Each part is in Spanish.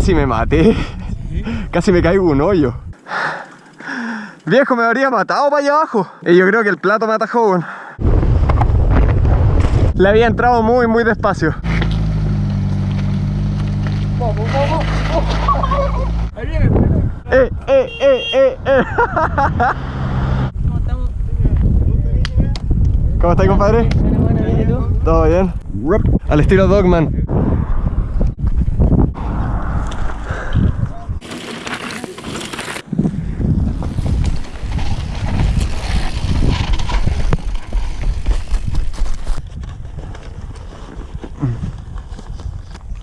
casi me maté. Casi me caigo un hoyo. Viejo, me habría matado para allá abajo. Y yo creo que el plato me atajó. Le había entrado muy, muy despacio. Eh, eh, eh, eh, eh. ¿Cómo estás, compadre? ¿Todo bien? Al estilo Dogman.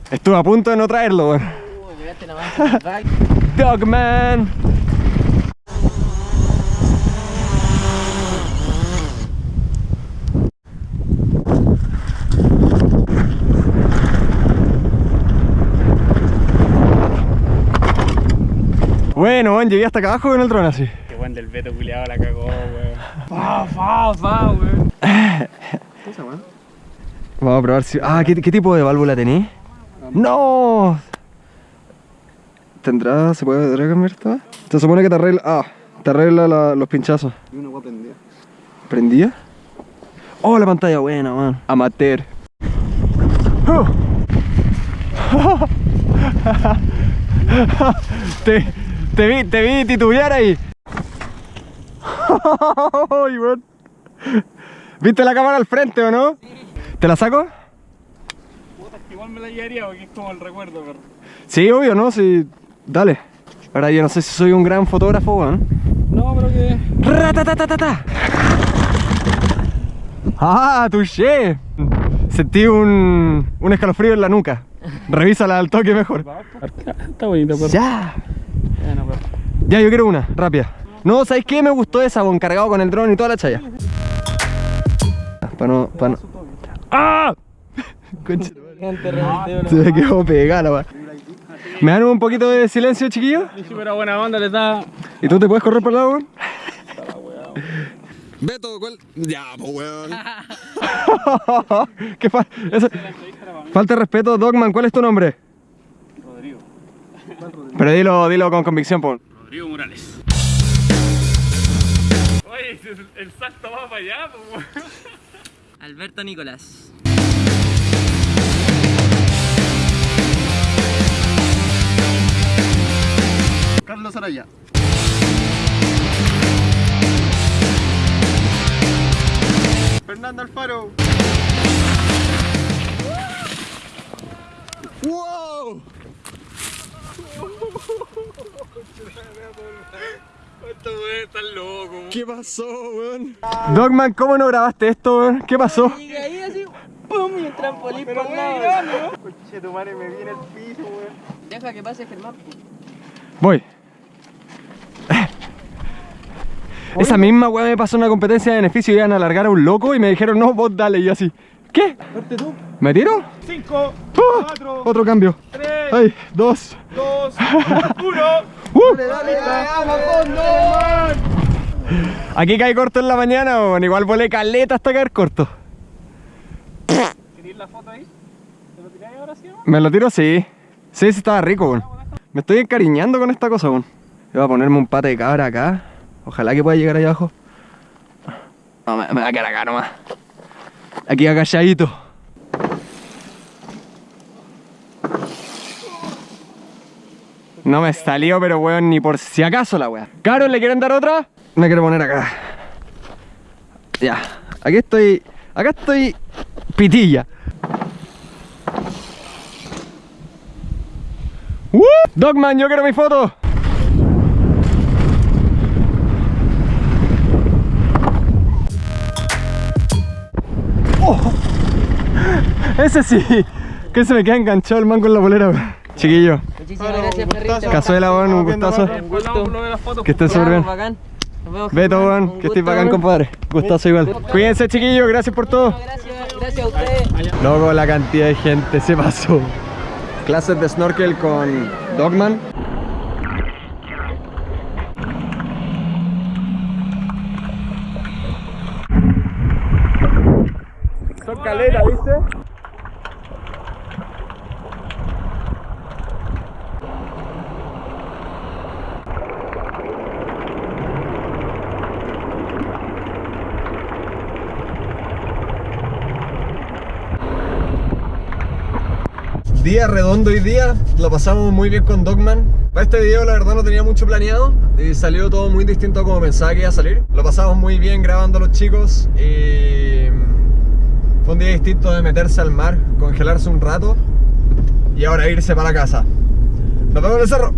Estuve a punto de no traerlo, weón. Dogman. Bueno, weón, llegué hasta acá abajo con el dron así. Qué buen del Beto culiado la cagó, weón. Fa, fa, fa, weón. Vamos a probar si... Ah, ¿qué, qué tipo de válvula tenés? ¡No! ¿Tendrá... se puede ¿tendrá que cambiar esta? Se supone que te arregla... Ah, te arregla la- los pinchazos. Y una agua prendida. ¿Prendía? Oh, la pantalla buena, man. Amateur. Oh. te, te vi, te vi titubear ahí. ¿Viste la cámara al frente o no? ¿Te la saco? Igual me la llevaría porque es como el recuerdo, pero. Sí, obvio, ¿no? Sí. Dale. Ahora yo no sé si soy un gran fotógrafo, weón. No, pero que. Ratatatatata. ¡Ah, touché! Sentí un, un escalofrío en la nuca. Revísala al toque mejor. Está bonito, pero. Ya. Pero. Ya, yo quiero una, rápida. No, ¿sabes qué? Me gustó esa, bon, cargado con el dron y toda la chaya. Para no, para no. ¡Ah! Concha tu madre. Se me quedó pegada. ¿Me dan un poquito de silencio, chiquillo? Sí, pero buena onda le da. ¿Y tú te puedes correr por el lado, weón? Beto, ¿cuál? Ya, pues weón. ¿Qué fa eso- Falta de respeto, Dogman, ¿cuál es tu nombre? Rodrigo. Pero dilo, dilo con convicción, po. Rodrigo Morales. Oye, el, el salto va para allá, pues. Alberto Nicolás. Carlos Araya. Fernando Alfaro. ¡Wow! Esto weón está loco. ¿Qué pasó, weón? Dogman, ¿cómo no grabaste esto, weón? ¿Qué pasó? Y ahí así, pum, y el trampolín por el lado. Coche, tu madre me vi en el piso, weón. Deja que pase Germán. Voy. Esa misma weá me pasó en una competencia de beneficio. Iban a alargar a un loco y me dijeron, no, vos dale. Y yo así, ¿qué? tú. ¿Me tiro? 5, ¡Ah! 4, Otro cambio. 3, Ay, dos. 2, 1. ¡Uh! Dale, vamos, fondo. Aquí cae corto en la mañana. Igual volé caleta hasta caer corto. ¿Queréis la foto ahí? ¿Te lo tiráis ahora sí? ¿Me lo tiro? Sí. Sí, sí estaba rico, weón. Me estoy encariñando con esta cosa, weón. Voy a ponerme un pate de cabra acá. Ojalá que pueda llegar allá abajo. No, me, me va a quedar acá nomás. Aquí agachadito. No me salió, pero weón, ni por si acaso la weá. ¿Carol, le quieren dar otra? Me quiero poner acá. Ya. Aquí estoy. Acá estoy. Pitilla. ¡Uh! Dogman, yo quiero mi foto. Ese sí, que se me queda enganchado el mango en la polera. weón. Chiquillo, Muchísimas gracias, perrito. cazuela, weón, un gustazo. Que estén súper bien. bacán. Beto, weón, que estés bacán, compadre. Gustazo igual. Cuídense, chiquillos, gracias por todo. Gracias, gracias a ustedes. Loco, la cantidad de gente se pasó. Clases de snorkel con Dogman. Día redondo hoy día, lo pasamos muy bien con Dogman. Para este video la verdad no tenía mucho planeado y salió todo muy distinto a como pensaba que iba a salir. Lo pasamos muy bien grabando a los chicos y fue un día distinto de meterse al mar, congelarse un rato y ahora irse para la casa. Nos vemos en el cerro.